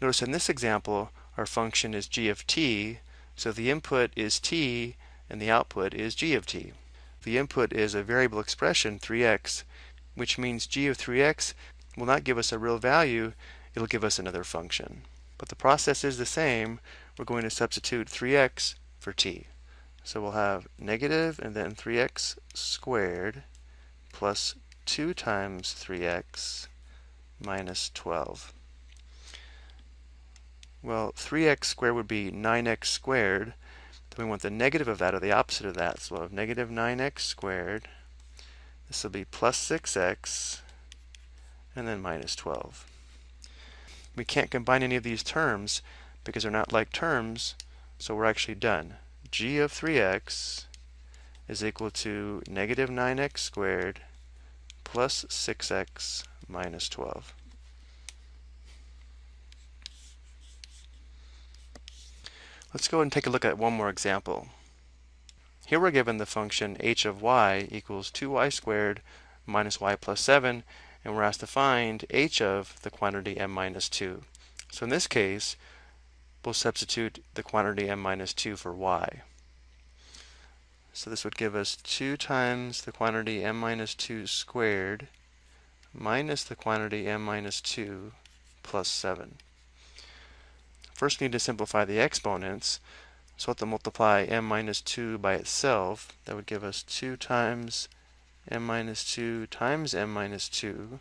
Notice in this example, our function is g of t, so the input is t and the output is g of t. The input is a variable expression, 3x, which means g of 3x will not give us a real value, it'll give us another function. But the process is the same. We're going to substitute 3x for t. So we'll have negative and then 3x squared plus 2 times 3x minus 12. Well, 3x squared would be 9x squared. Then we want the negative of that, or the opposite of that. So we'll have negative 9x squared. This will be plus 6x, and then minus 12. We can't combine any of these terms because they're not like terms, so we're actually done. g of 3x is equal to negative 9x squared plus 6x minus 12. Let's go and take a look at one more example. Here we're given the function h of y equals 2y squared minus y plus 7, and we're asked to find h of the quantity m minus 2. So in this case, we'll substitute the quantity m minus 2 for y. So this would give us 2 times the quantity m minus 2 squared minus the quantity m minus 2 plus 7. First need to simplify the exponents. So we'll have to multiply m minus 2 by itself. That would give us 2 times m minus 2 times m minus 2.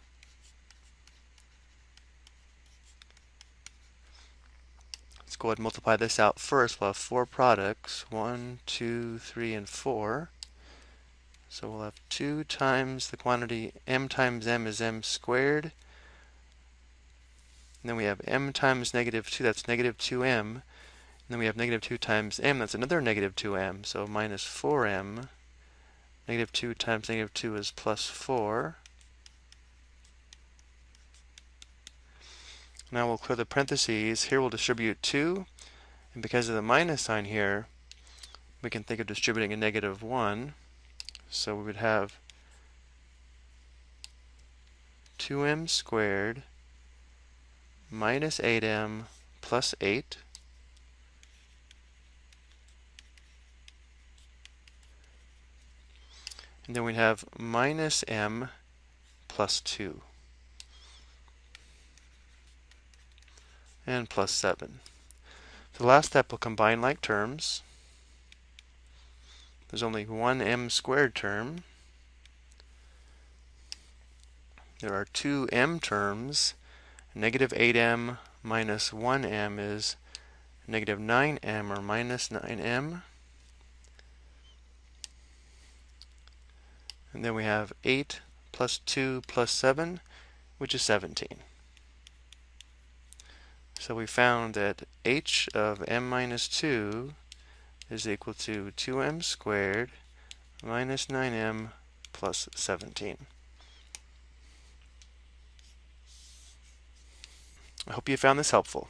Let's go ahead and multiply this out first. We'll have four products. 1, 2, 3, and 4. So we'll have 2 times the quantity m times m is m squared and then we have m times negative 2, that's negative 2m. And then we have negative 2 times m, that's another negative 2m. So minus 4m. Negative 2 times negative 2 is plus 4. Now we'll clear the parentheses. Here we'll distribute 2. And because of the minus sign here, we can think of distributing a negative 1. So we would have 2m squared minus 8m plus 8 and then we have minus m plus 2 and plus 7. The last step will combine like terms. There's only one m squared term. There are two m terms Negative 8m minus 1m is negative 9m or minus 9m. And then we have 8 plus 2 plus 7, which is 17. So we found that h of m minus 2 is equal to 2m squared minus 9m plus 17. I hope you found this helpful.